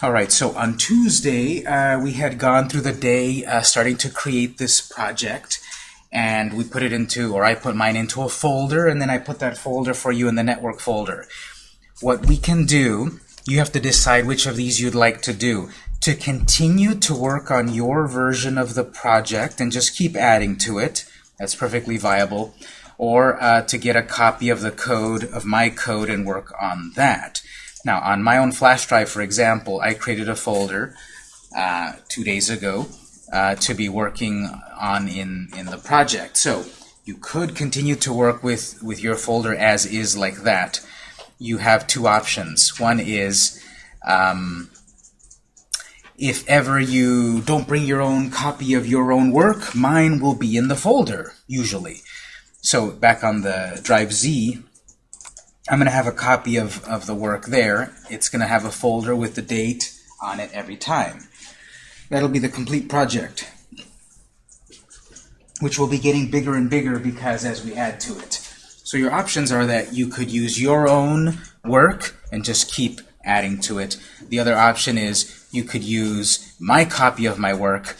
All right, so on Tuesday, uh, we had gone through the day uh, starting to create this project, and we put it into, or I put mine into a folder, and then I put that folder for you in the network folder. What we can do, you have to decide which of these you'd like to do. To continue to work on your version of the project and just keep adding to it, that's perfectly viable, or uh, to get a copy of the code, of my code, and work on that. Now, on my own flash drive, for example, I created a folder uh, two days ago uh, to be working on in, in the project. So you could continue to work with, with your folder as is like that. You have two options. One is um, if ever you don't bring your own copy of your own work, mine will be in the folder, usually. So back on the drive Z, I'm going to have a copy of, of the work there. It's going to have a folder with the date on it every time. That'll be the complete project, which will be getting bigger and bigger because as we add to it. So your options are that you could use your own work and just keep adding to it. The other option is you could use my copy of my work.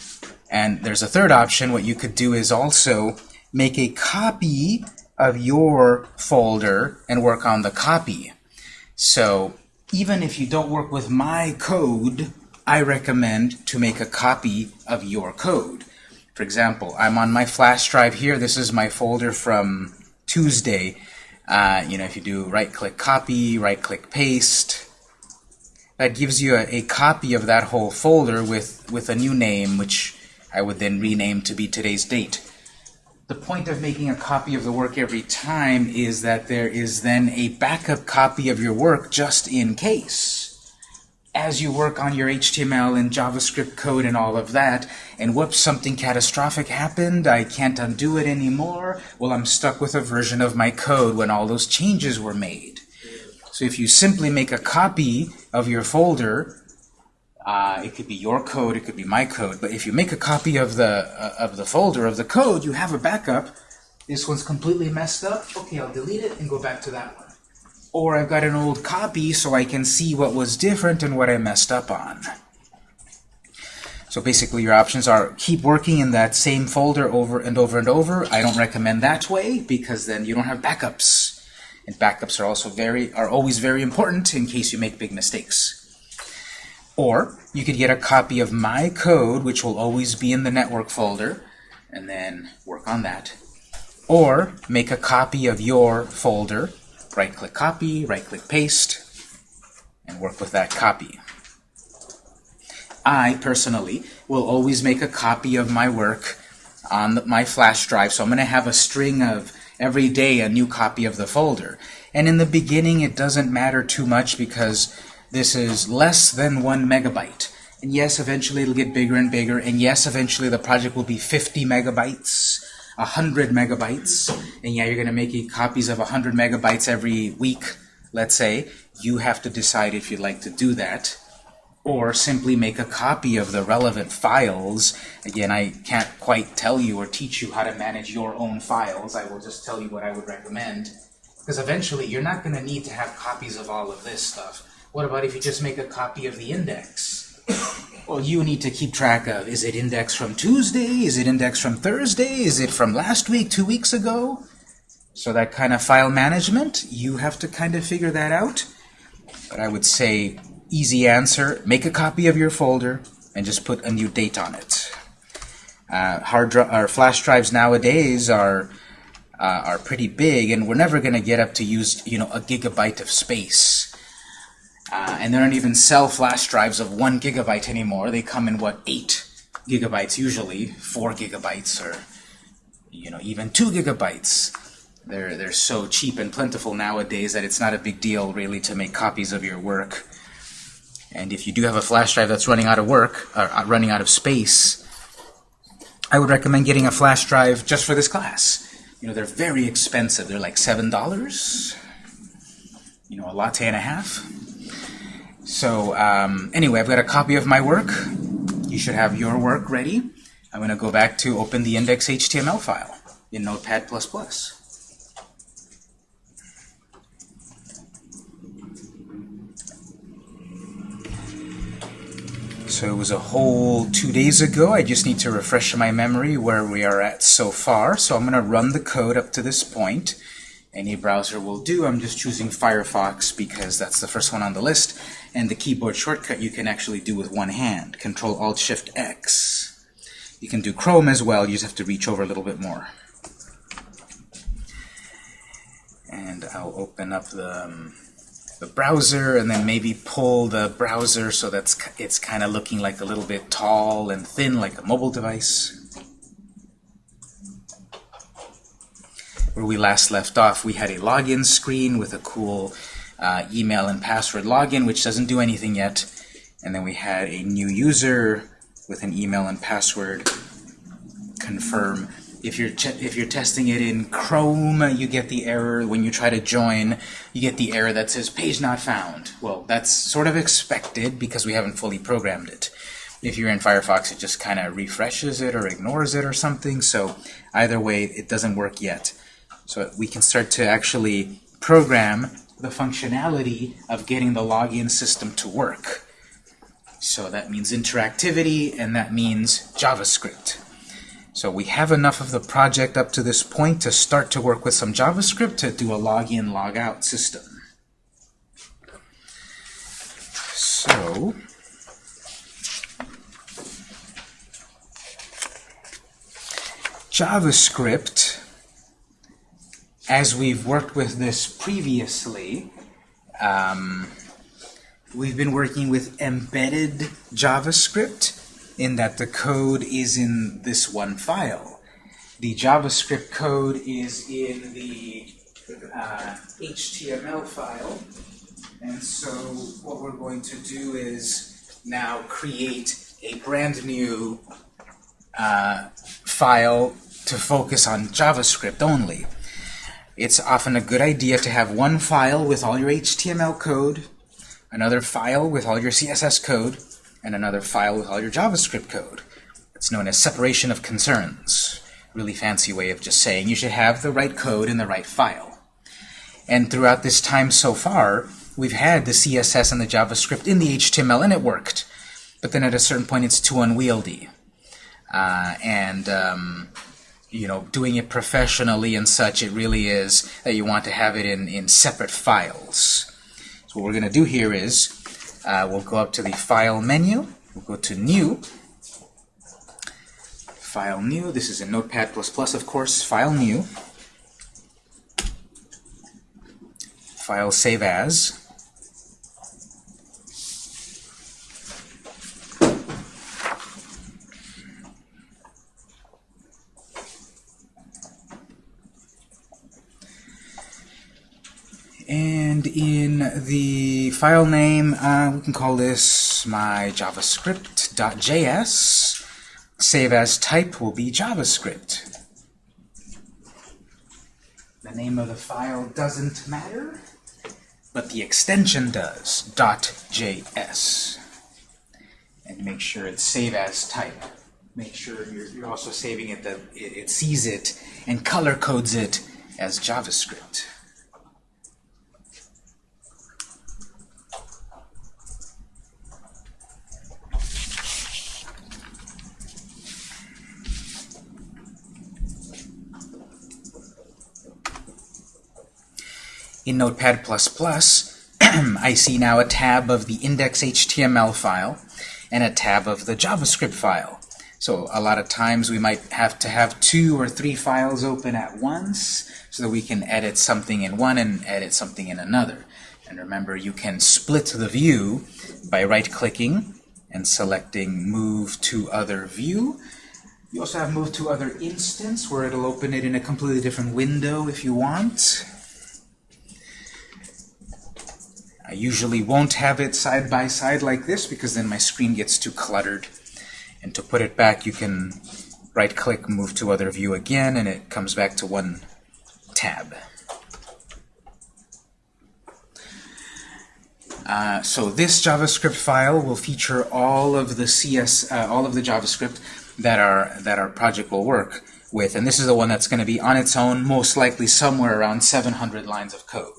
And there's a third option. What you could do is also make a copy of your folder and work on the copy. So even if you don't work with my code, I recommend to make a copy of your code. For example, I'm on my flash drive here. This is my folder from Tuesday. Uh, you know, if you do right-click copy, right-click paste, that gives you a, a, copy of that whole folder with, with a new name, which I would then rename to be today's date. The point of making a copy of the work every time is that there is then a backup copy of your work just in case. As you work on your HTML and JavaScript code and all of that, and whoops, something catastrophic happened, I can't undo it anymore, well, I'm stuck with a version of my code when all those changes were made. So if you simply make a copy of your folder uh, it could be your code, it could be my code, but if you make a copy of the uh, of the folder of the code, you have a backup. This one's completely messed up. Okay, I'll delete it and go back to that one. Or I've got an old copy so I can see what was different and what I messed up on. So basically your options are keep working in that same folder over and over and over. I don't recommend that way because then you don't have backups. And backups are also very are always very important in case you make big mistakes. Or you could get a copy of my code, which will always be in the network folder, and then work on that. Or make a copy of your folder, right-click copy, right-click paste, and work with that copy. I, personally, will always make a copy of my work on my flash drive, so I'm going to have a string of every day a new copy of the folder. And in the beginning, it doesn't matter too much because this is less than one megabyte. And yes, eventually it'll get bigger and bigger. And yes, eventually the project will be 50 megabytes, 100 megabytes. And yeah, you're going to make copies of 100 megabytes every week, let's say. You have to decide if you'd like to do that. Or simply make a copy of the relevant files. Again, I can't quite tell you or teach you how to manage your own files. I will just tell you what I would recommend. Because eventually you're not going to need to have copies of all of this stuff. What about if you just make a copy of the index? well, you need to keep track of, is it index from Tuesday? Is it index from Thursday? Is it from last week, two weeks ago? So that kind of file management, you have to kind of figure that out. But I would say, easy answer, make a copy of your folder and just put a new date on it. Uh, hard or flash drives nowadays are uh, are pretty big, and we're never going to get up to use you know a gigabyte of space. Uh, and they don't even sell flash drives of one gigabyte anymore. They come in, what, eight gigabytes usually, four gigabytes, or you know, even two gigabytes. They're, they're so cheap and plentiful nowadays that it's not a big deal, really, to make copies of your work. And if you do have a flash drive that's running out of work, or uh, running out of space, I would recommend getting a flash drive just for this class. You know, they're very expensive. They're like $7, you know, a latte and a half. So um, anyway, I've got a copy of my work. You should have your work ready. I'm going to go back to open the index.html file in Notepad++. So it was a whole two days ago. I just need to refresh my memory where we are at so far. So I'm going to run the code up to this point. Any browser will do. I'm just choosing Firefox because that's the first one on the list. And the keyboard shortcut you can actually do with one hand. Control Alt Shift X. You can do Chrome as well. You just have to reach over a little bit more. And I'll open up the, um, the browser and then maybe pull the browser so that's it's kind of looking like a little bit tall and thin like a mobile device. Where we last left off, we had a login screen with a cool uh, email and password login, which doesn't do anything yet. And then we had a new user with an email and password confirm if you're if you're testing it in Chrome, you get the error when you try to join. You get the error that says page not found. Well, that's sort of expected because we haven't fully programmed it. If you're in Firefox, it just kind of refreshes it or ignores it or something. So either way, it doesn't work yet. So we can start to actually program the functionality of getting the login system to work. So that means interactivity, and that means JavaScript. So we have enough of the project up to this point to start to work with some JavaScript to do a login, logout system. So JavaScript, as we've worked with this previously, um, we've been working with embedded JavaScript in that the code is in this one file. The JavaScript code is in the uh, HTML file. And so what we're going to do is now create a brand new uh, file to focus on JavaScript only. It's often a good idea to have one file with all your HTML code, another file with all your CSS code, and another file with all your JavaScript code. It's known as separation of concerns. Really fancy way of just saying you should have the right code in the right file. And throughout this time so far, we've had the CSS and the JavaScript in the HTML, and it worked. But then at a certain point, it's too unwieldy. Uh, and um, you know, doing it professionally and such, it really is that you want to have it in, in separate files. So what we're going to do here is uh, we'll go up to the File menu. We'll go to New. File New. This is in Notepad++, plus of course. File New. File Save As. And the file name, uh, we can call this my javascript.js. Save as type will be JavaScript. The name of the file doesn't matter, but the extension does, .js. And make sure it's save as type. Make sure you're, you're also saving it that it sees it and color codes it as JavaScript. In Notepad++, I see now a tab of the index.html file and a tab of the JavaScript file. So a lot of times we might have to have two or three files open at once so that we can edit something in one and edit something in another. And remember, you can split the view by right-clicking and selecting Move to Other View. You also have Move to Other Instance, where it'll open it in a completely different window if you want. I usually won't have it side by side like this because then my screen gets too cluttered. And to put it back, you can right-click, move to other view again, and it comes back to one tab. Uh, so this JavaScript file will feature all of the CS, uh, all of the JavaScript that our that our project will work with, and this is the one that's going to be on its own, most likely somewhere around 700 lines of code.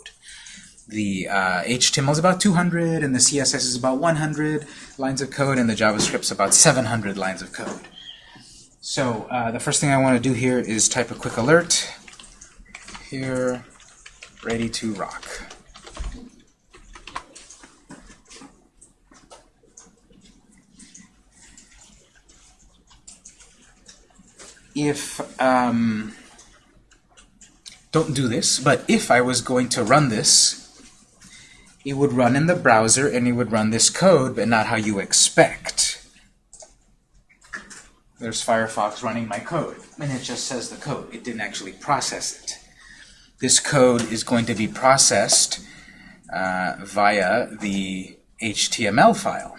The uh, HTML is about 200, and the CSS is about 100 lines of code, and the JavaScript is about 700 lines of code. So uh, the first thing I want to do here is type a quick alert. Here, ready to rock. If, um, don't do this, but if I was going to run this, it would run in the browser and it would run this code, but not how you expect. There's Firefox running my code, and it just says the code. It didn't actually process it. This code is going to be processed uh, via the HTML file.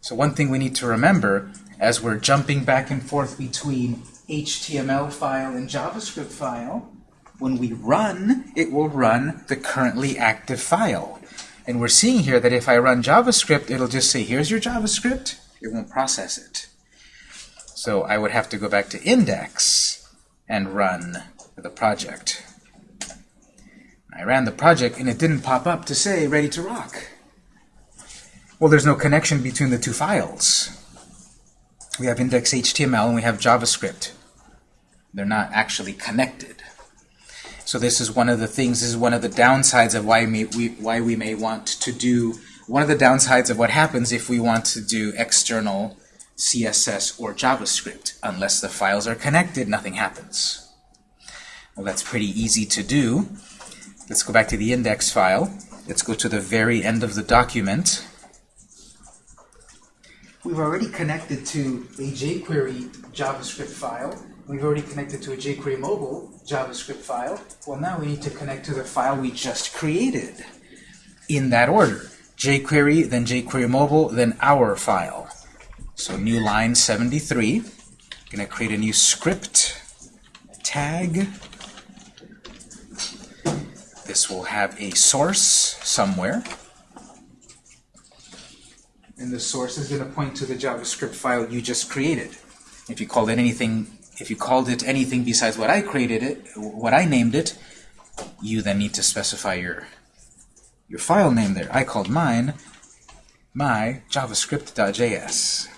So one thing we need to remember as we're jumping back and forth between HTML file and JavaScript file, when we run, it will run the currently active file. And we're seeing here that if I run JavaScript, it'll just say, here's your JavaScript. It won't process it. So I would have to go back to index and run the project. I ran the project, and it didn't pop up to say, ready to rock. Well, there's no connection between the two files. We have index.html and we have JavaScript. They're not actually connected. So this is one of the things, this is one of the downsides of why we, we, why we may want to do, one of the downsides of what happens if we want to do external CSS or JavaScript. Unless the files are connected, nothing happens. Well, that's pretty easy to do. Let's go back to the index file. Let's go to the very end of the document. We've already connected to a jQuery JavaScript file. We've already connected to a jQuery mobile JavaScript file. Well, now we need to connect to the file we just created in that order. jQuery, then jQuery mobile, then our file. So new line 73. I'm going to create a new script tag. This will have a source somewhere. And the source is going to point to the JavaScript file you just created. If you call it anything if you called it anything besides what I created it, what I named it, you then need to specify your your file name there. I called mine my javascript.js.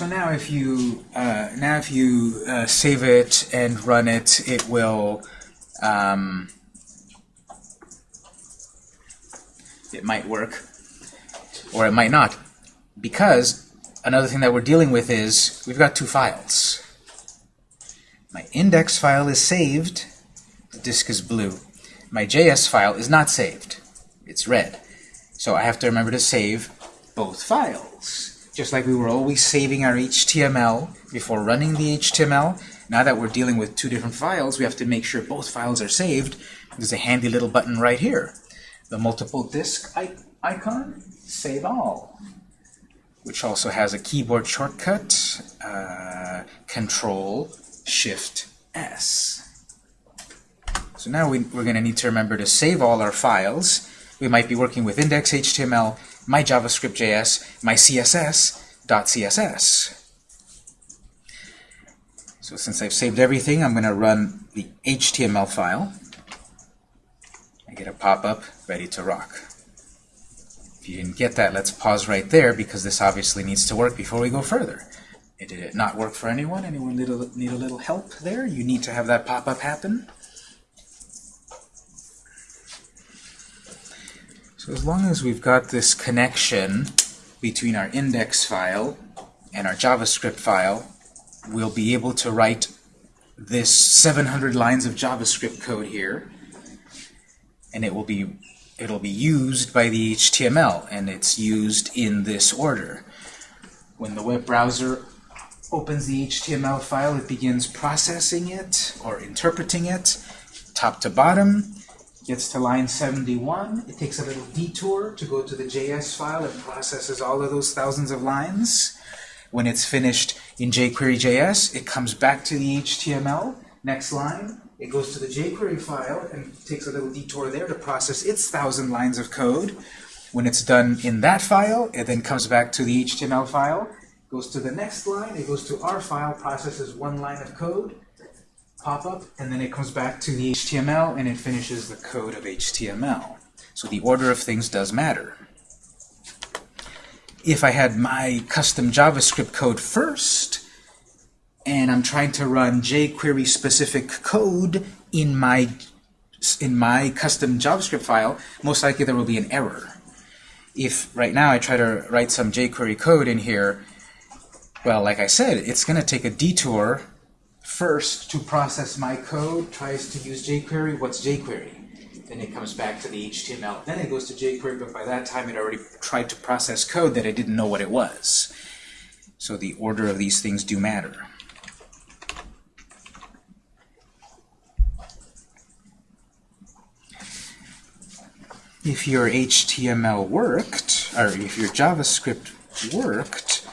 So now if you uh, now if you uh, save it and run it, it will um, it might work or it might not because another thing that we're dealing with is we've got two files. My index file is saved, the disk is blue. My JS file is not saved, it's red. So I have to remember to save both files. Just like we were always saving our HTML before running the HTML, now that we're dealing with two different files, we have to make sure both files are saved. There's a handy little button right here. The multiple disk icon, save all, which also has a keyboard shortcut, uh, Control Shift S. So now we, we're going to need to remember to save all our files. We might be working with index.html, my JavaScript.js, my CSS.css. So since I've saved everything, I'm going to run the HTML file. I get a pop-up ready to rock. If you didn't get that, let's pause right there because this obviously needs to work before we go further. Did it not work for anyone? Anyone need a, need a little help there? You need to have that pop-up happen? So as long as we've got this connection between our index file and our JavaScript file, we'll be able to write this 700 lines of JavaScript code here, and it will be it'll be used by the HTML, and it's used in this order. When the web browser opens the HTML file, it begins processing it or interpreting it top to bottom, gets to line 71. It takes a little detour to go to the JS file and processes all of those thousands of lines. When it's finished in jQuery JS, it comes back to the HTML. Next line, It goes to the jQuery file and takes a little detour there to process its thousand lines of code. When it's done in that file, it then comes back to the HTML file, goes to the next line, it goes to our file, processes one line of code, pop-up, and then it comes back to the HTML and it finishes the code of HTML. So the order of things does matter. If I had my custom JavaScript code first, and I'm trying to run jQuery specific code in my in my custom JavaScript file, most likely there will be an error. If right now I try to write some jQuery code in here, well, like I said, it's going to take a detour first to process my code, tries to use jQuery. What's jQuery? Then it comes back to the HTML. Then it goes to jQuery, but by that time it already tried to process code that I didn't know what it was. So the order of these things do matter. if your HTML worked, or if your JavaScript worked,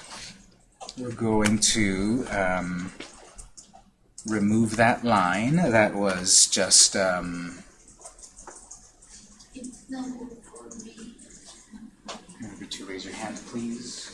we're going to um, remove that line that was just um, remember to raise your hand please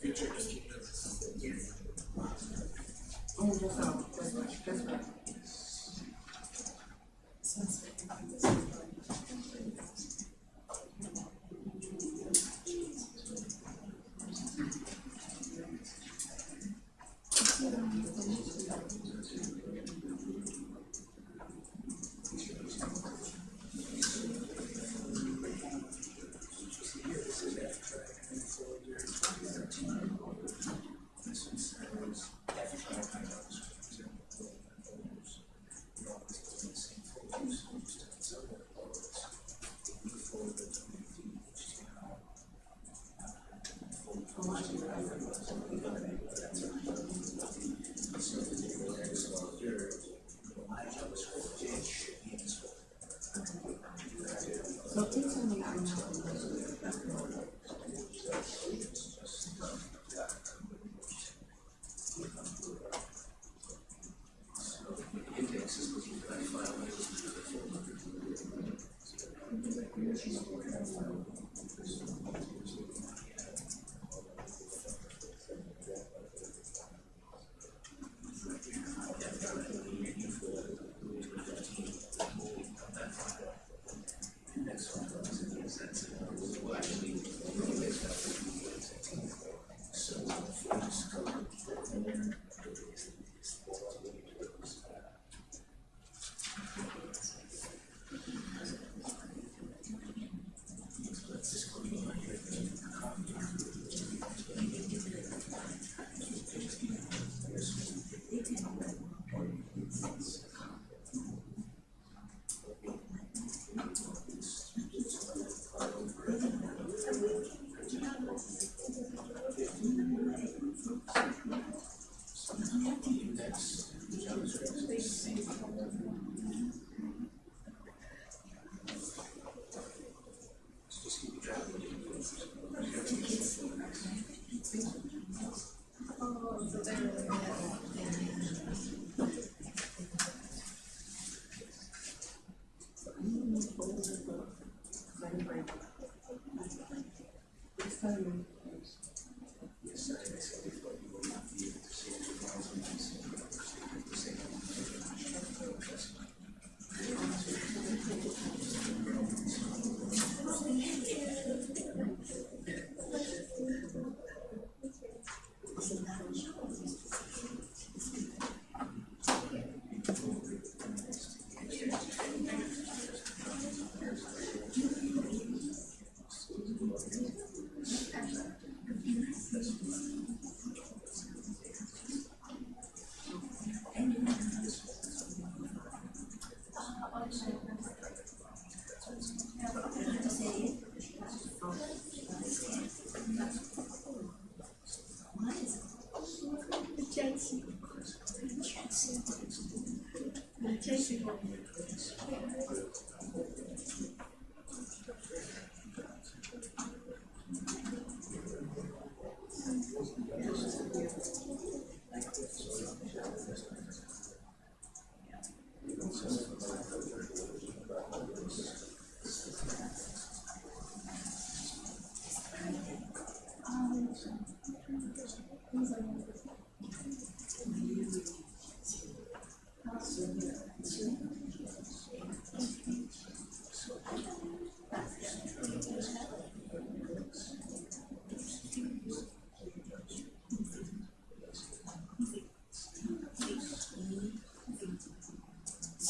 Future, just keep moving. Yes. Oh, that's right. That's right. That's right.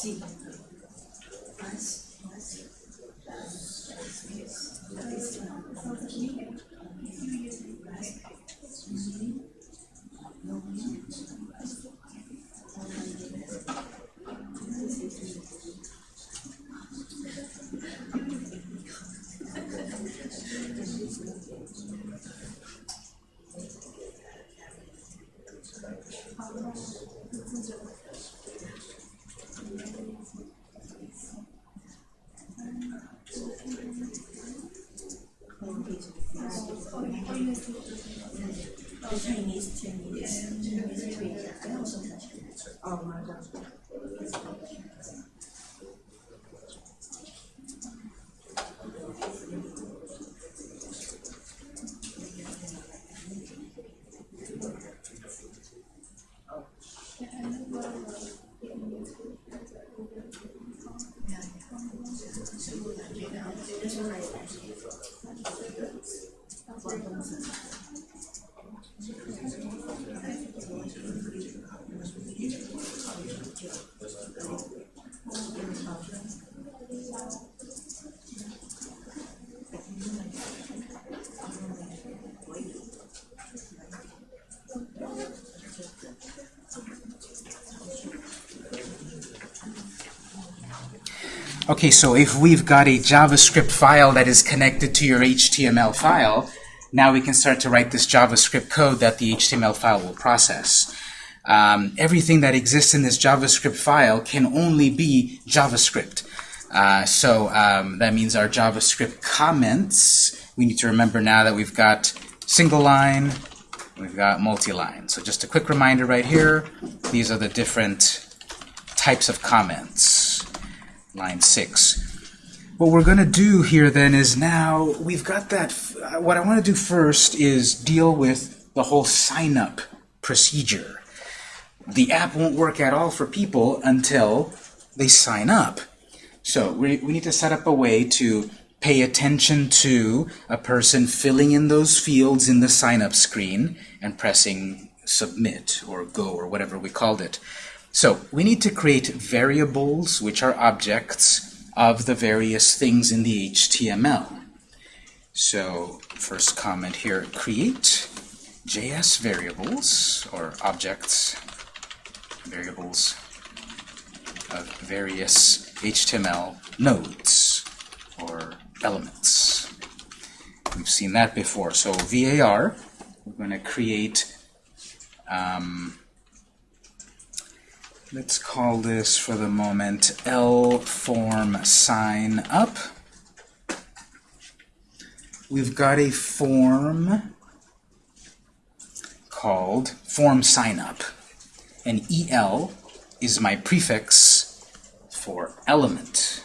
Sí. Chinese, Chinese, Chinese tweet, I also touch. Oh, my God. Okay, so if we've got a JavaScript file that is connected to your HTML file, now we can start to write this JavaScript code that the HTML file will process. Um, everything that exists in this JavaScript file can only be JavaScript. Uh, so um, that means our JavaScript comments, we need to remember now that we've got single line, we've got multi-line. So just a quick reminder right here, these are the different types of comments. Line 6. What we're going to do here then is now we've got that. What I want to do first is deal with the whole sign up procedure. The app won't work at all for people until they sign up. So we, we need to set up a way to pay attention to a person filling in those fields in the sign up screen and pressing submit or go or whatever we called it. So we need to create variables which are objects of the various things in the HTML. So first comment here, create JS variables or objects, variables of various HTML nodes or elements. We've seen that before. So VAR, we're going to create um, Let's call this for the moment L form sign up. We've got a form called form sign up. And EL is my prefix for element.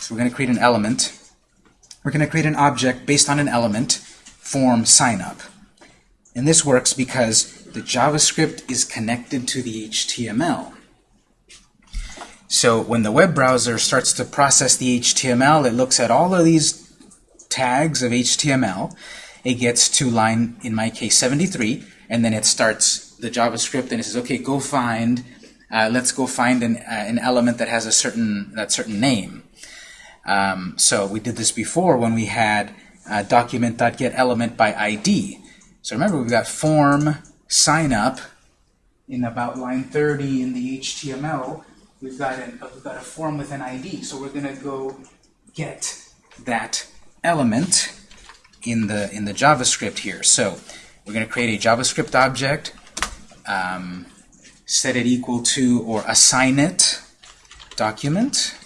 So we're going to create an element. We're going to create an object based on an element, form sign up. And this works because the JavaScript is connected to the HTML. So when the web browser starts to process the HTML, it looks at all of these tags of HTML. It gets to line, in my case, 73, and then it starts the JavaScript and it says, okay, go find, uh, let's go find an, uh, an element that has a certain, that certain name. Um, so we did this before when we had uh, document.getElement by ID. So remember, we've got form sign up in about line 30 in the HTML. We've got, an, we've got a form with an ID. So we're going to go get that element in the in the JavaScript here. So we're going to create a JavaScript object, um, set it equal to or assign it document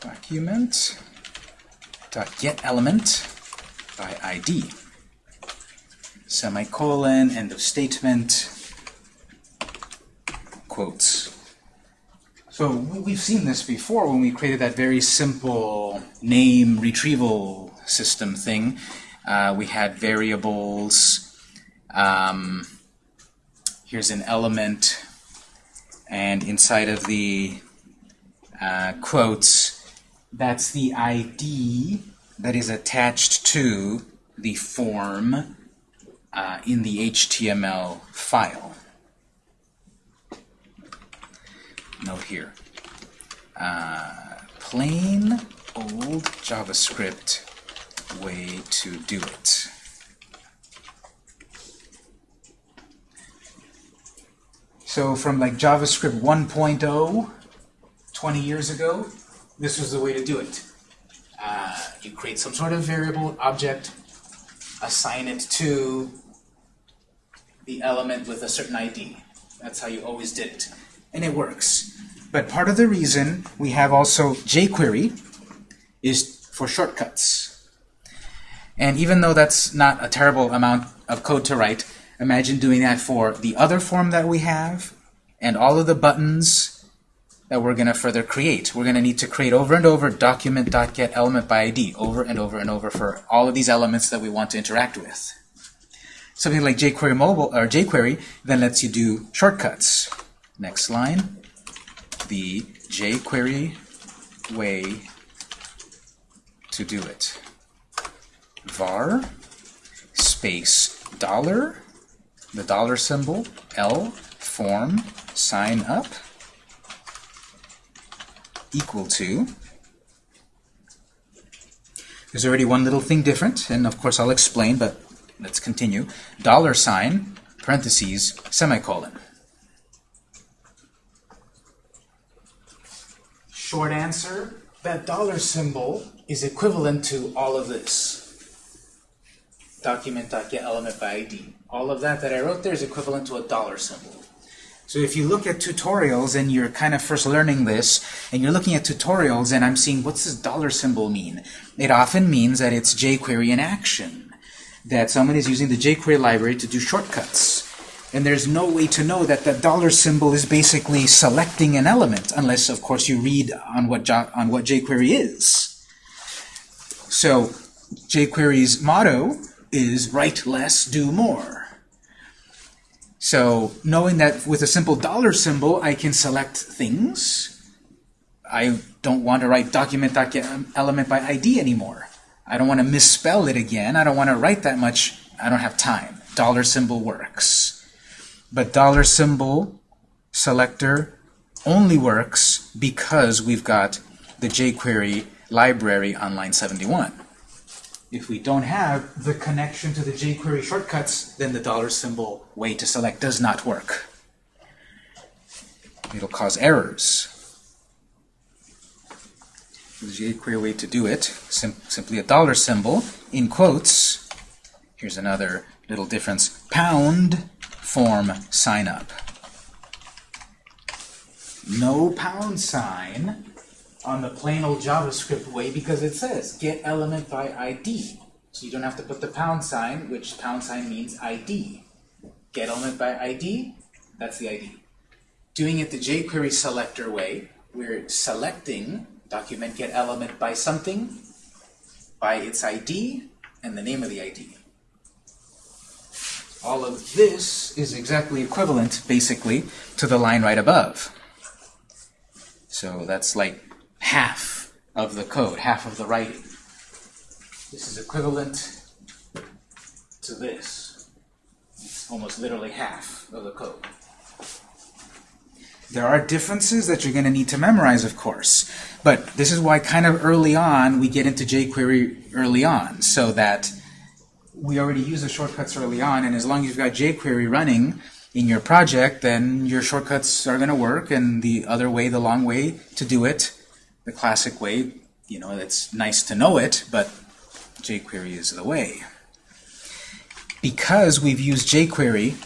document dot get element by ID. Semicolon, end of statement, quotes. So we- we've seen this before when we created that very simple name retrieval system thing. Uh, we had variables. Um, here's an element, and inside of the uh, quotes, that's the ID that is attached to the form uh, in the HTML file. Note here. Uh, plain old JavaScript way to do it. So from like JavaScript 1.0, 20 years ago, this was the way to do it. Uh, you create some sort of variable object, assign it to the element with a certain ID. That's how you always did it. And it works. But part of the reason we have also jQuery is for shortcuts. And even though that's not a terrible amount of code to write, imagine doing that for the other form that we have and all of the buttons that we're going to further create. We're going to need to create over and over document.getElement by ID over and over and over for all of these elements that we want to interact with. Something like jQuery mobile or jQuery then lets you do shortcuts. Next line, the jQuery way to do it. var space dollar, the dollar symbol, L form sign up equal to there's already one little thing different, and of course I'll explain, but let's continue. Dollar sign, parentheses, semicolon. Short answer, that dollar symbol is equivalent to all of this. Document.get element by ID. All of that that I wrote there is equivalent to a dollar symbol. So if you look at tutorials and you're kind of first learning this, and you're looking at tutorials and I'm seeing what's this dollar symbol mean? It often means that it's jQuery in action. That someone is using the jQuery library to do shortcuts. And there's no way to know that the dollar symbol is basically selecting an element, unless, of course, you read on what, on what jQuery is. So jQuery's motto is write less, do more. So knowing that with a simple dollar symbol, I can select things. I don't want to write document.get element by ID anymore. I don't want to misspell it again. I don't want to write that much. I don't have time. Dollar symbol works. But dollar symbol selector only works because we've got the jQuery library on line 71. If we don't have the connection to the jQuery shortcuts, then the dollar symbol way to select does not work. It'll cause errors. The jQuery way to do it, sim simply a dollar symbol, in quotes, here's another little difference, pound form sign up. No pound sign on the plain old JavaScript way because it says get element by ID. So you don't have to put the pound sign, which pound sign means ID. Get element by ID, that's the ID. Doing it the jQuery selector way, we're selecting document get element by something, by its ID, and the name of the ID. All of this is exactly equivalent, basically, to the line right above. So that's like half of the code, half of the writing. This is equivalent to this. It's almost literally half of the code. There are differences that you're going to need to memorize, of course. But this is why kind of early on we get into jQuery early on, so that we already use the shortcuts early on, and as long as you've got jQuery running in your project, then your shortcuts are going to work, and the other way, the long way to do it, the classic way, you know, it's nice to know it, but jQuery is the way. Because we've used jQuery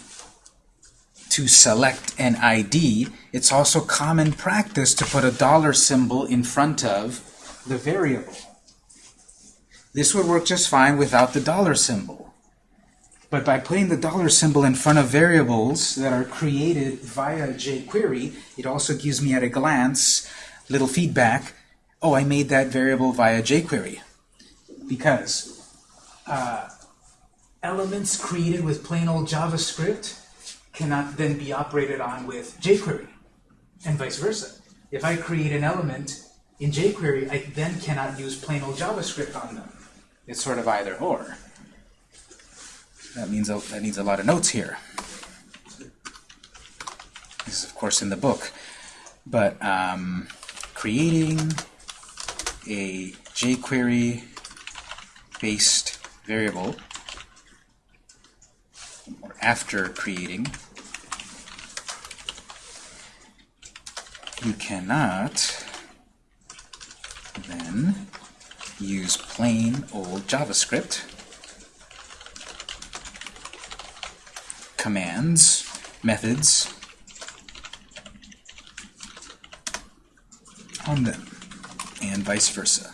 to select an ID, it's also common practice to put a dollar symbol in front of the variable. This would work just fine without the dollar symbol. But by putting the dollar symbol in front of variables that are created via jQuery, it also gives me at a glance little feedback. Oh, I made that variable via jQuery. Because uh, elements created with plain old JavaScript cannot then be operated on with jQuery, and vice versa. If I create an element in jQuery, I then cannot use plain old JavaScript on them. It's sort of either or. That means a, that needs a lot of notes here. This is, of course, in the book. But um, creating a jQuery-based variable, or after creating, you cannot then use plain old JavaScript commands, methods on them, and vice versa.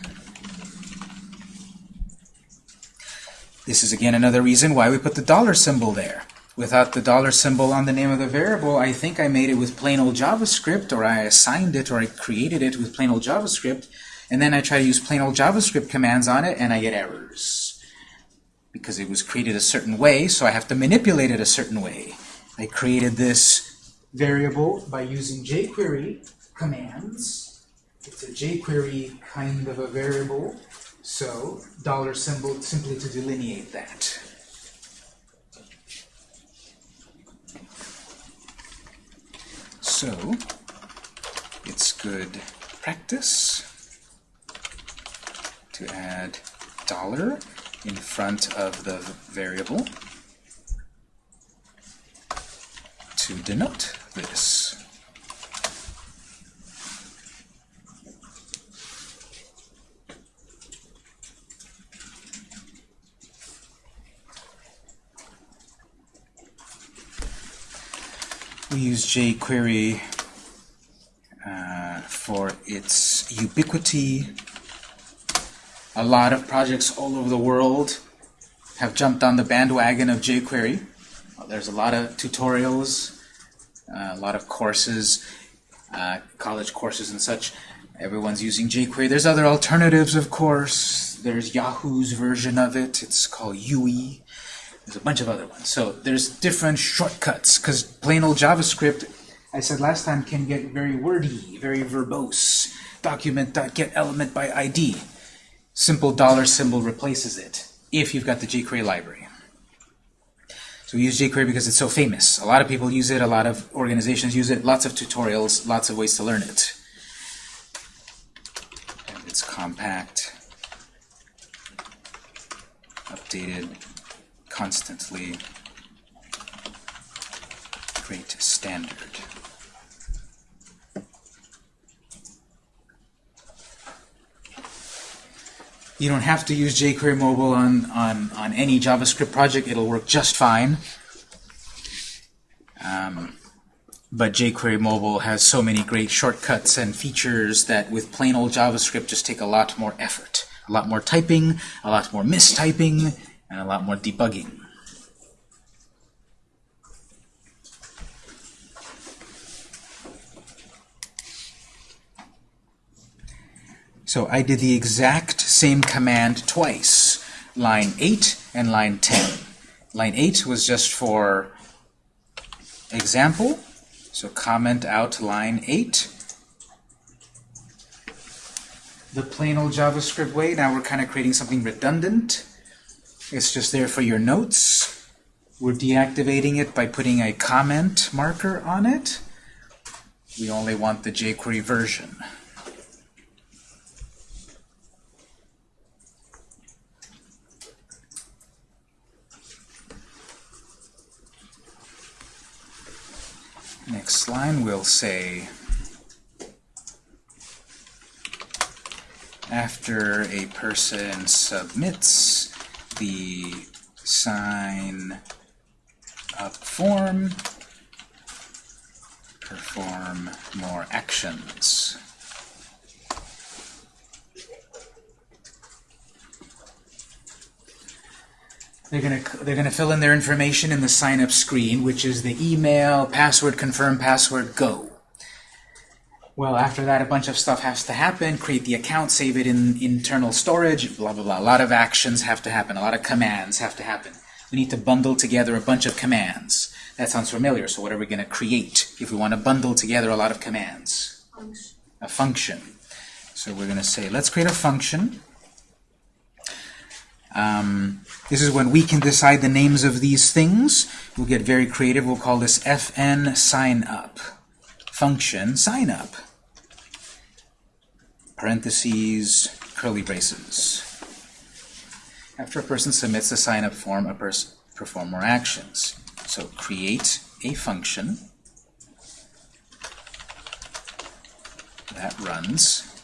This is again another reason why we put the dollar symbol there. Without the dollar symbol on the name of the variable, I think I made it with plain old JavaScript, or I assigned it, or I created it with plain old JavaScript, and then I try to use plain old JavaScript commands on it, and I get errors. Because it was created a certain way, so I have to manipulate it a certain way. I created this variable by using jQuery commands. It's a jQuery kind of a variable, so dollar symbol simply to delineate that. So, it's good practice to add dollar in front of the variable to denote this. We use jQuery uh, for its ubiquity. A lot of projects all over the world have jumped on the bandwagon of jQuery. There's a lot of tutorials, uh, a lot of courses, uh, college courses and such. Everyone's using jQuery. There's other alternatives, of course. There's Yahoo's version of it. It's called YUI. There's a bunch of other ones. So there's different shortcuts, because plain old JavaScript, I said last time, can get very wordy, very verbose. Document.getElement by ID. Simple dollar symbol replaces it, if you've got the jQuery library. So we use jQuery because it's so famous. A lot of people use it, a lot of organizations use it, lots of tutorials, lots of ways to learn it. And it's compact, updated constantly, great standard. You don't have to use jQuery mobile on, on, on any JavaScript project. It'll work just fine. Um, but jQuery mobile has so many great shortcuts and features that with plain old JavaScript just take a lot more effort. A lot more typing, a lot more mistyping, and a lot more debugging. So I did the exact same command twice, line 8 and line 10. Line 8 was just for example, so comment out line 8. The plain old JavaScript way, now we're kind of creating something redundant. It's just there for your notes. We're deactivating it by putting a comment marker on it. We only want the jQuery version. Next line will say, after a person submits the sign up form, perform more actions. They're gonna they're gonna fill in their information in the sign up screen, which is the email, password, confirm password, go. Well, after that, a bunch of stuff has to happen. Create the account, save it in internal storage, blah, blah, blah. A lot of actions have to happen. A lot of commands have to happen. We need to bundle together a bunch of commands. That sounds familiar. So what are we going to create if we want to bundle together a lot of commands? Function. A function. So we're going to say, let's create a function. Um, this is when we can decide the names of these things. We'll get very creative. We'll call this fn sign up function sign up. Parentheses, curly braces. After a person submits a sign up form, a person perform more actions. So create a function that runs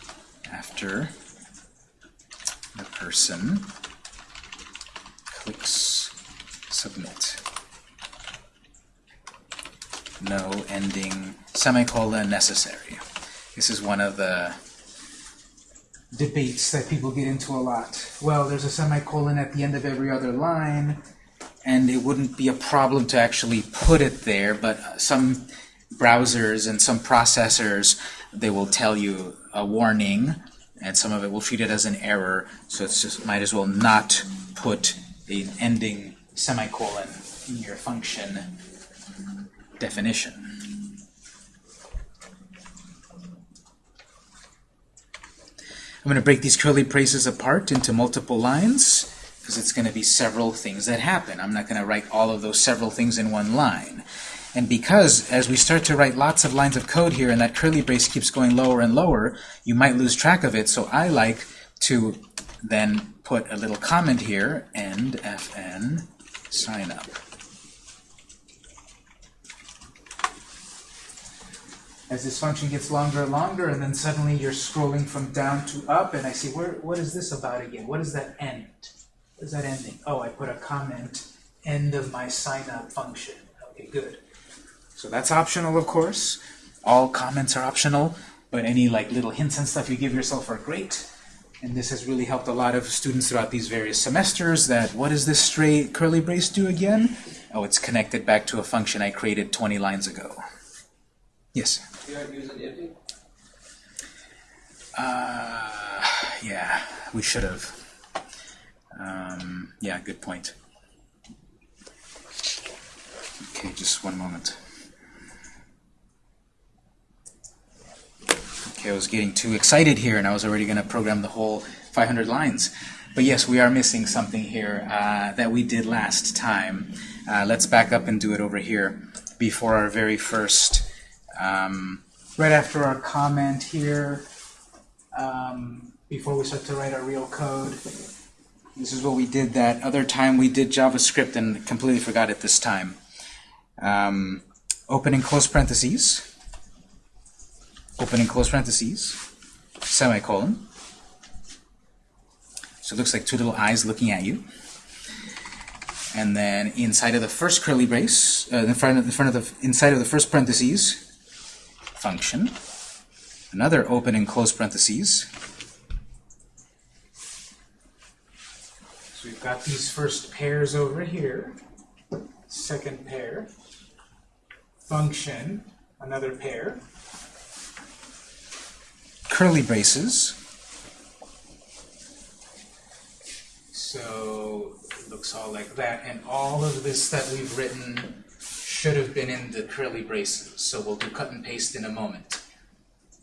after the person clicks submit. No ending semicolon necessary. This is one of the debates that people get into a lot. Well, there's a semicolon at the end of every other line, and it wouldn't be a problem to actually put it there, but some browsers and some processors, they will tell you a warning, and some of it will treat it as an error, so it's just might as well not put an ending semicolon in your function definition. I'm going to break these curly braces apart into multiple lines because it's going to be several things that happen. I'm not going to write all of those several things in one line. And because as we start to write lots of lines of code here and that curly brace keeps going lower and lower, you might lose track of it. So I like to then put a little comment here, end fn sign up. As this function gets longer and longer, and then suddenly you're scrolling from down to up, and I see, where, what is this about again? What is that end? What is that ending? Oh, I put a comment, end of my sign up function. Okay, good. So that's optional, of course. All comments are optional, but any like little hints and stuff you give yourself are great. And this has really helped a lot of students throughout these various semesters that what does this straight curly brace do again? Oh, it's connected back to a function I created 20 lines ago. Yes? Uh, yeah, we should have. Um, yeah, good point. Okay, just one moment. Okay, I was getting too excited here, and I was already going to program the whole 500 lines. But yes, we are missing something here uh, that we did last time. Uh, let's back up and do it over here before our very first, um, right after our comment here, um, before we start to write our real code. This is what we did that other time we did JavaScript and completely forgot it this time. Um, open and close parentheses open and close parentheses, semicolon. So it looks like two little eyes looking at you. And then inside of the first curly brace, uh, in front of the front of the inside of the first parentheses, function. Another open and close parentheses. So we've got these first pairs over here. Second pair. Function. Another pair curly braces. So it looks all like that. And all of this that we've written should have been in the curly braces. So we'll do cut and paste in a moment.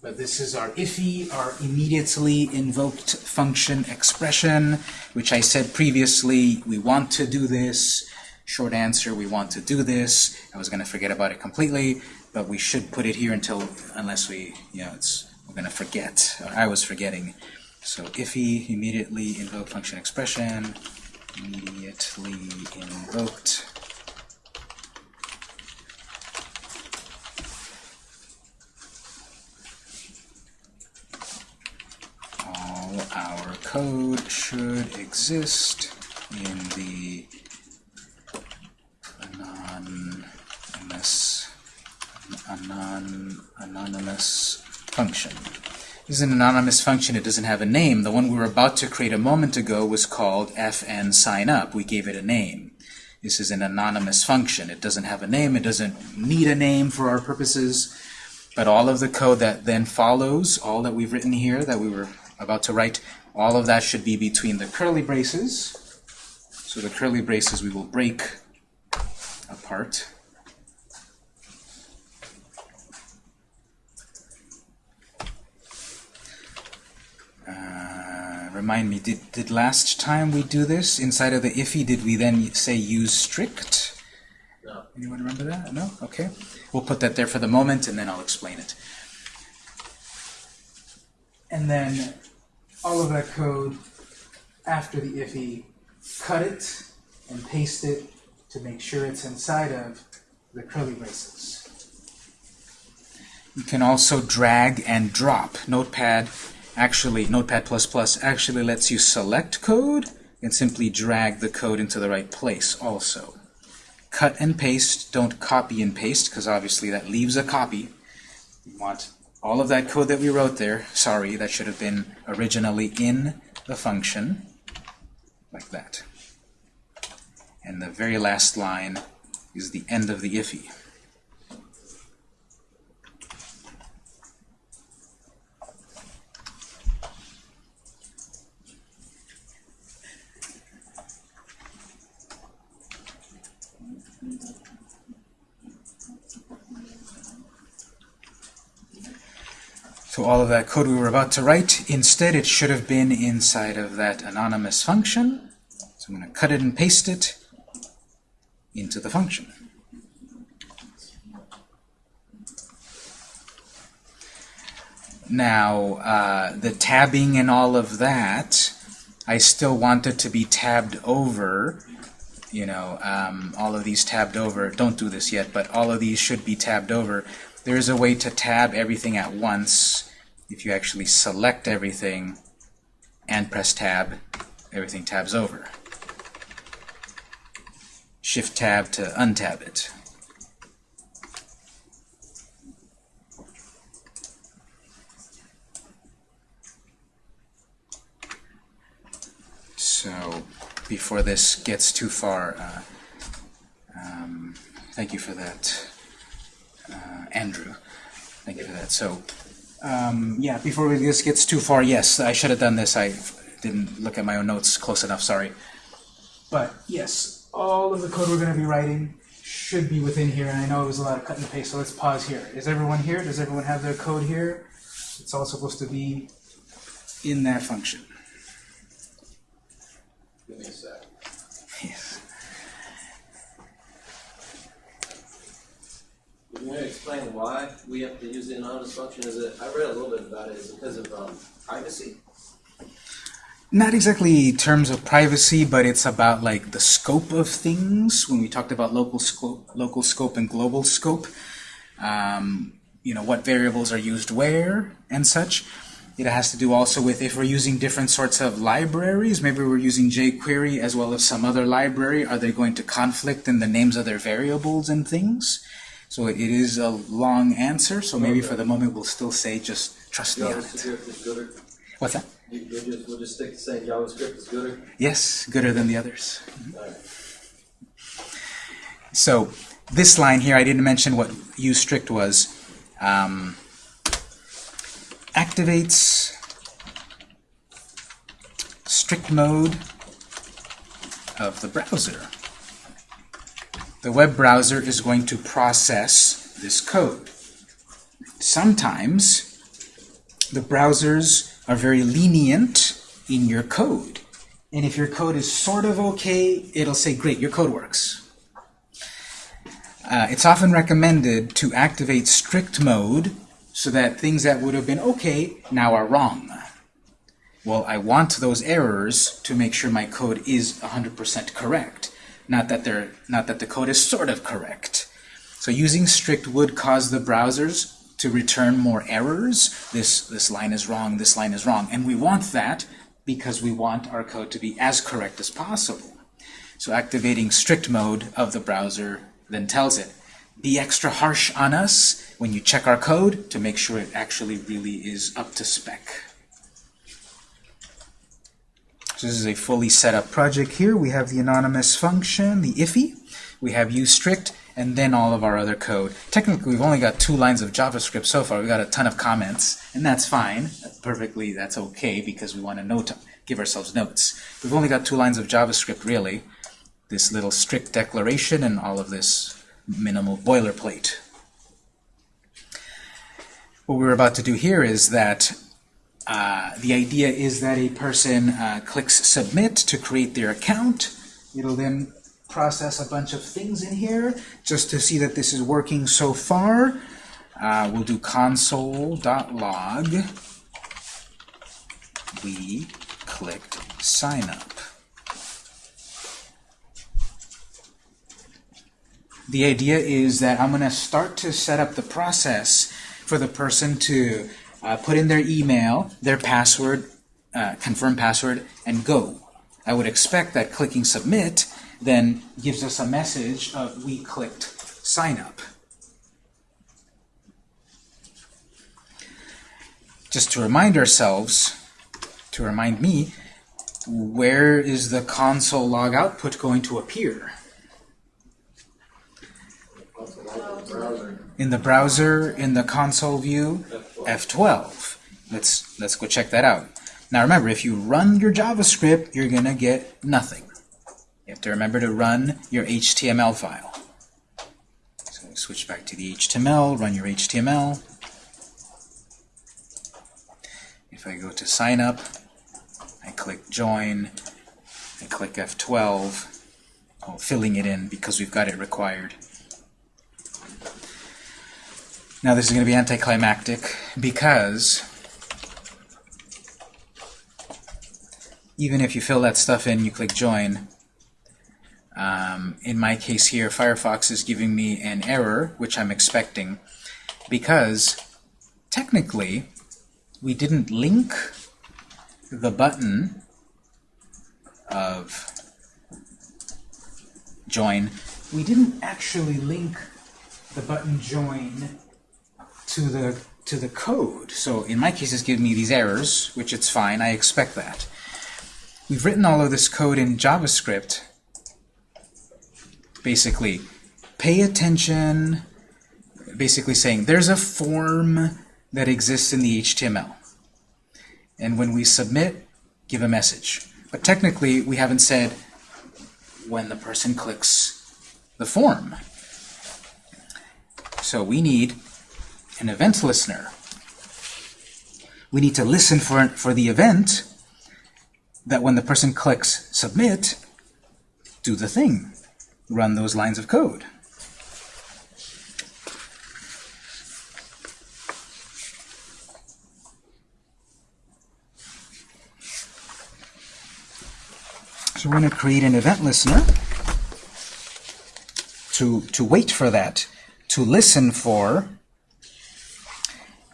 But this is our IIFE, our immediately invoked function expression, which I said previously, we want to do this. Short answer, we want to do this. I was going to forget about it completely, but we should put it here until, unless we, you know, it's we're going to forget. I was forgetting. So IIFE, immediately invoke function expression, immediately invoked. Our code should exist in the anonymous, anon, anonymous function. This is an anonymous function. It doesn't have a name. The one we were about to create a moment ago was called fn sign up. We gave it a name. This is an anonymous function. It doesn't have a name. It doesn't need a name for our purposes. But all of the code that then follows, all that we've written here that we were about to write, all of that should be between the curly braces. So the curly braces we will break apart. Uh, remind me, did, did last time we do this, inside of the IIFE, did we then say use strict? No. Anyone remember that? No? Okay. We'll put that there for the moment, and then I'll explain it. And then all of that code after the IIFE, cut it and paste it to make sure it's inside of the curly braces. You can also drag and drop. Notepad actually, Notepad++ actually lets you select code and simply drag the code into the right place also. Cut and paste, don't copy and paste, because obviously that leaves a copy. You want all of that code that we wrote there, sorry, that should have been originally in the function, like that. And the very last line is the end of the IIFE. So all of that code we were about to write, instead it should have been inside of that anonymous function. So I'm going to cut it and paste it into the function. Now, uh, the tabbing and all of that, I still want it to be tabbed over. You know, um, all of these tabbed over. Don't do this yet, but all of these should be tabbed over. There is a way to tab everything at once. If you actually select everything and press tab, everything tabs over. Shift-tab to untab it. So before this gets too far, uh, um, thank you for that uh, Andrew. Thank you for that. So, um, yeah, before this gets too far, yes, I should have done this. I didn't look at my own notes close enough, sorry. But yes, all of the code we're going to be writing should be within here, and I know it was a lot of cut and paste, so let's pause here. Is everyone here? Does everyone have their code here? It's all supposed to be in that function. Give me a sec. Can you explain why we have to use the anonymous function? Is it, I read a little bit about it, is it because of um, privacy? Not exactly terms of privacy, but it's about like the scope of things. When we talked about local scope, local scope and global scope, um, you know, what variables are used where and such. It has to do also with if we're using different sorts of libraries, maybe we're using jQuery as well as some other library, are they going to conflict in the names of their variables and things? So it is a long answer, so maybe for the moment we'll still say just trust me on it. What's that? You- We'll just, we'll just stick to saying JavaScript is gooder. Yes, gooder than the others. Alright. So this line here, I didn't mention what use strict was. Um, activates strict mode of the browser. The web browser is going to process this code. Sometimes the browsers are very lenient in your code. And if your code is sort of okay, it'll say, great, your code works. Uh, it's often recommended to activate strict mode so that things that would have been okay now are wrong. Well, I want those errors to make sure my code is 100% correct, not that they're not that the code is sort of correct. So using strict would cause the browsers to return more errors. This this line is wrong, this line is wrong, and we want that because we want our code to be as correct as possible. So activating strict mode of the browser then tells it, be extra harsh on us when you check our code to make sure it actually really is up to spec. This is a fully set up project here. We have the anonymous function, the IIFE, we have usestrict, and then all of our other code. Technically, we've only got two lines of JavaScript so far. We've got a ton of comments, and that's fine. Perfectly, that's okay, because we want to note, give ourselves notes. We've only got two lines of JavaScript, really. This little strict declaration and all of this minimal boilerplate. What we're about to do here is that uh, the idea is that a person uh, clicks submit to create their account. It'll then process a bunch of things in here just to see that this is working so far. Uh, we'll do console.log. We clicked sign up. The idea is that I'm going to start to set up the process for the person to uh, put in their email, their password, uh, confirm password, and go. I would expect that clicking submit then gives us a message of we clicked sign up. Just to remind ourselves, to remind me, where is the console log output going to appear? In the browser, in the console view, F12. Let's let's go check that out. Now remember, if you run your JavaScript, you're gonna get nothing. You have to remember to run your HTML file. So switch back to the HTML, run your HTML. If I go to sign up, I click join, I click F12, oh, filling it in because we've got it required. Now this is going to be anticlimactic because even if you fill that stuff in, you click join, um, in my case here, Firefox is giving me an error, which I'm expecting, because technically we didn't link the button of join. We didn't actually link the button join to the to the code. So in my case, it's giving me these errors, which it's fine. I expect that. we've written all of this code in JavaScript. Basically, pay attention, basically saying there's a form that exists in the HTML. And when we submit, give a message. But technically, we haven't said when the person clicks the form. So we need an event listener. We need to listen for, for the event that when the person clicks submit, do the thing. Run those lines of code. So we're going to create an event listener to, to wait for that, to listen for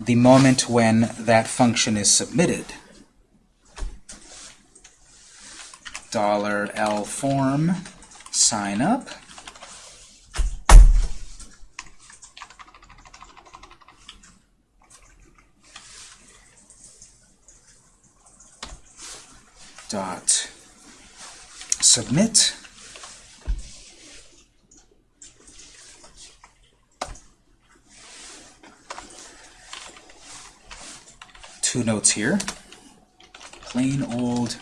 the moment when that function is submitted. Dollar $L form sign up. Dot submit. Two notes here. Plain old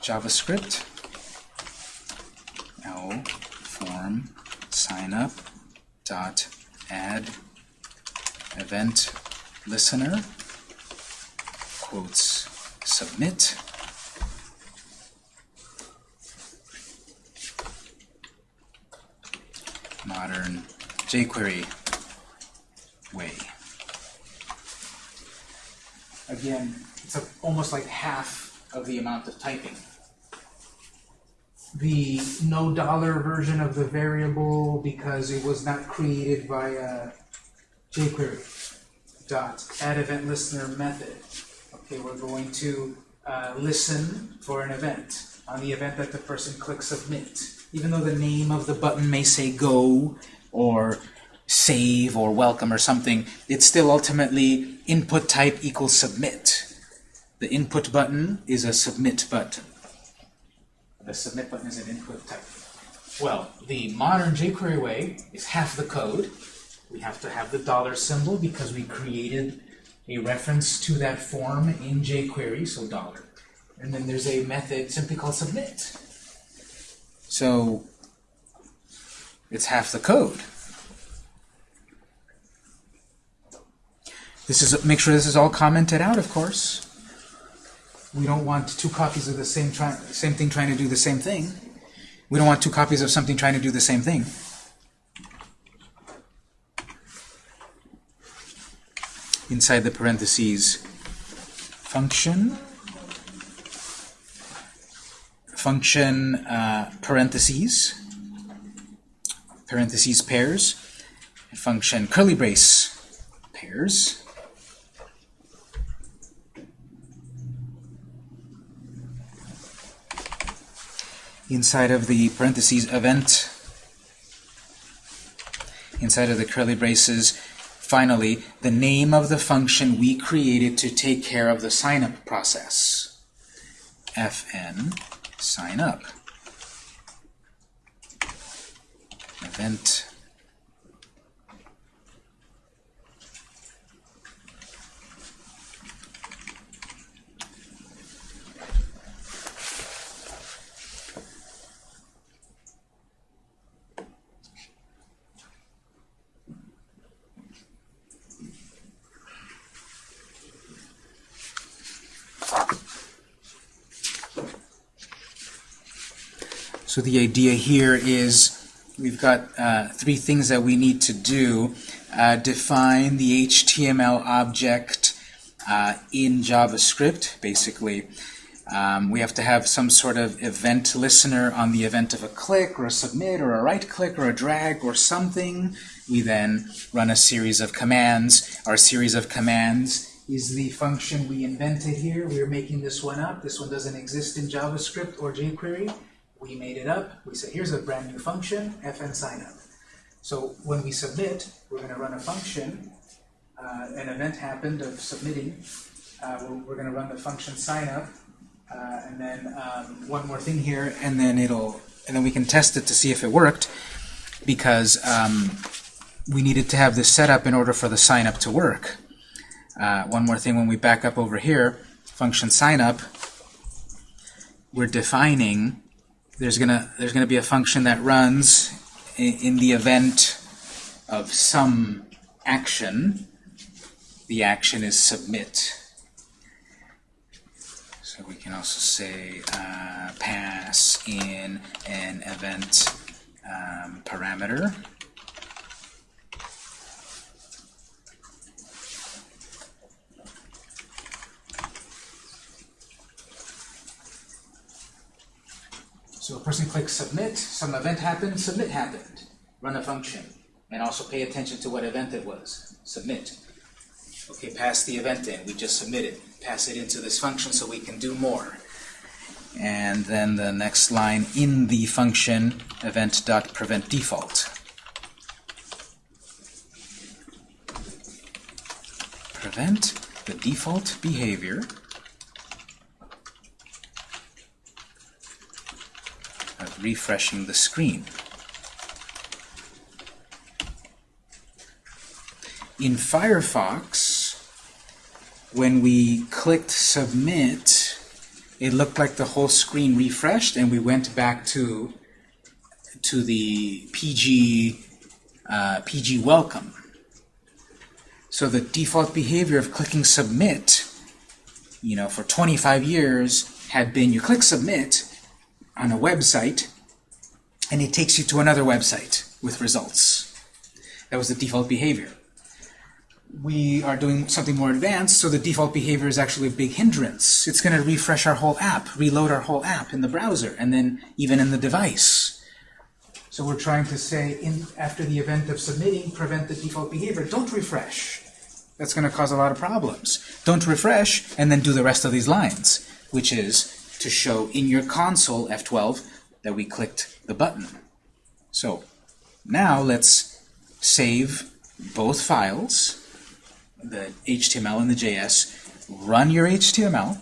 JavaScript. L form sign up dot add event listener quotes submit modern jQuery way. Again, it's a, almost like half of the amount of typing. the no dollar version of the variable because it was not created by uh, jQuery. Dot add event listener method. Okay, we're going to uh, listen for an event on the event that the person clicks submit. Even though the name of the button may say go or save or welcome or something, it's still ultimately input type equals submit. The input button is a submit button. The submit button is an input type. Well, the modern jQuery way is half the code. We have to have the dollar symbol because we created a reference to that form in jQuery, so dollar. And then there's a method simply called submit. So it's half the code. This is make sure this is all commented out, of course. We don't want two copies of the same same thing trying to do the same thing. We don't want two copies of something trying to do the same thing. Inside the parentheses, function, function uh, parentheses, parentheses pairs, function curly brace pairs. Inside of the parentheses event, inside of the curly braces, finally, the name of the function we created to take care of the sign-up process. fn sign up. Event So the idea here is we've got uh, three things that we need to do. Uh, define the HTML object uh, in JavaScript, basically. Um, we have to have some sort of event listener on the event of a click or a submit or a right click or a drag or something. We then run a series of commands. Our series of commands is the function we invented here. We're making this one up. This one doesn't exist in JavaScript or jQuery. We made it up. We said, here's a brand new function, fn sign up. So when we submit, we're going to run a function. Uh, an event happened of submitting. Uh, we're, we're going to run the function sign up. Uh, and then um, one more thing here, and then it'll, and then we can test it to see if it worked, because um, we needed to have this set up in order for the sign up to work. Uh, one more thing, when we back up over here, function sign up, we're defining there's gonna there's gonna be a function that runs in, in the event of some action. The action is submit. So we can also say uh, pass in an event um, parameter. So a person clicks submit, some event happened, submit happened. Run a function. And also pay attention to what event it was. Submit. Okay, pass the event in. We just submitted. Pass it into this function so we can do more. And then the next line in the function event.prevent default. Prevent the default behavior refreshing the screen. In Firefox, when we clicked submit, it looked like the whole screen refreshed and we went back to to the PG uh, PG welcome. So the default behavior of clicking submit, you know, for 25 years had been you click submit on a website and it takes you to another website with results. That was the default behavior. We are doing something more advanced, so the default behavior is actually a big hindrance. It's going to refresh our whole app, reload our whole app in the browser, and then even in the device. So we're trying to say, in, after the event of submitting, prevent the default behavior. Don't refresh. That's going to cause a lot of problems. Don't refresh, and then do the rest of these lines, which is to show in your console, F12, that we clicked the button. So now let's save both files, the HTML and the JS, run your HTML,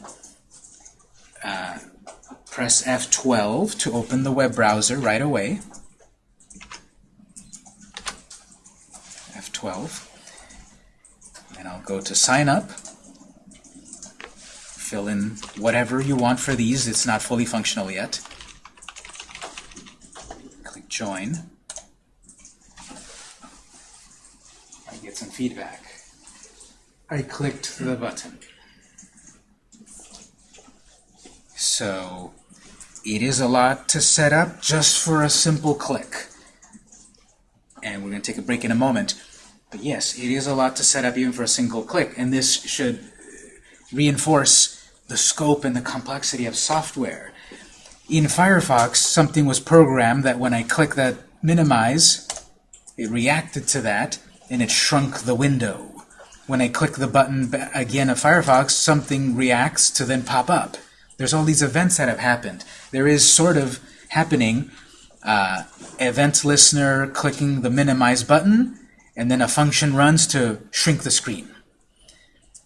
uh, press F12 to open the web browser right away, F12, and I'll go to sign up, fill in whatever you want for these, it's not fully functional yet, join, I get some feedback. I clicked the button. So it is a lot to set up just for a simple click. And we're going to take a break in a moment. But yes, it is a lot to set up even for a single click. And this should reinforce the scope and the complexity of software. In Firefox, something was programmed that when I click that minimize, it reacted to that and it shrunk the window. When I click the button again of Firefox, something reacts to then pop up. There's all these events that have happened. There is sort of happening uh, event listener clicking the minimize button, and then a function runs to shrink the screen.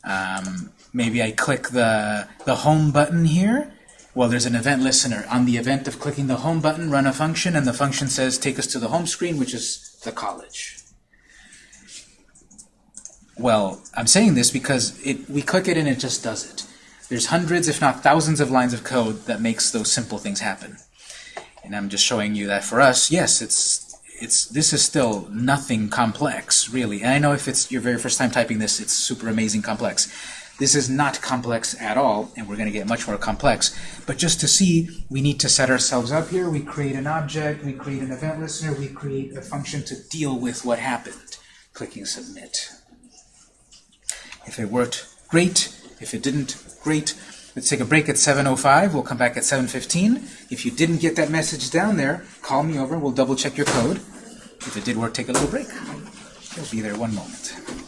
Um, maybe I click the, the home button here. Well, there's an event listener. On the event of clicking the home button, run a function, and the function says take us to the home screen, which is the college. Well, I'm saying this because it, we click it and it just does it. There's hundreds, if not thousands, of lines of code that makes those simple things happen. And I'm just showing you that for us, yes, it's it's this is still nothing complex, really. And I know if it's your very first time typing this, it's super amazing complex. This is not complex at all, and we're going to get much more complex. But just to see, we need to set ourselves up here. We create an object, we create an event listener, we create a function to deal with what happened. Clicking submit. If it worked, great. If it didn't, great. Let's take a break at 7.05. We'll come back at 7.15. If you didn't get that message down there, call me over. We'll double check your code. If it did work, take a little break. We'll be there one moment.